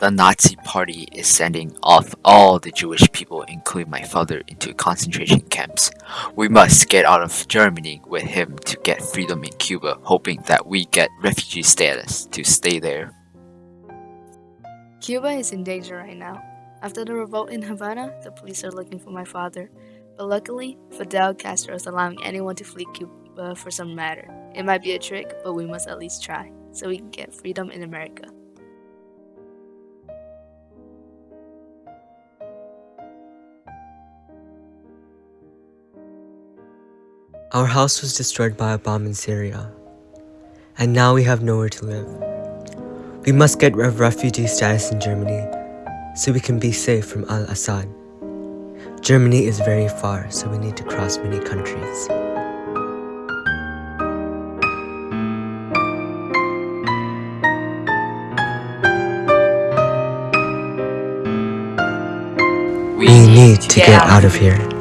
The Nazi party is sending off all the Jewish people, including my father, into concentration camps. We must get out of Germany with him to get freedom in Cuba, hoping that we get refugee status to stay there. Cuba is in danger right now. After the revolt in Havana, the police are looking for my father. But luckily, Fidel Castro is allowing anyone to flee Cuba for some matter. It might be a trick, but we must at least try, so we can get freedom in America. Our house was destroyed by a bomb in Syria, and now we have nowhere to live. We must get refugee status in Germany so we can be safe from al-Assad. Germany is very far, so we need to cross many countries. We need to get out of here.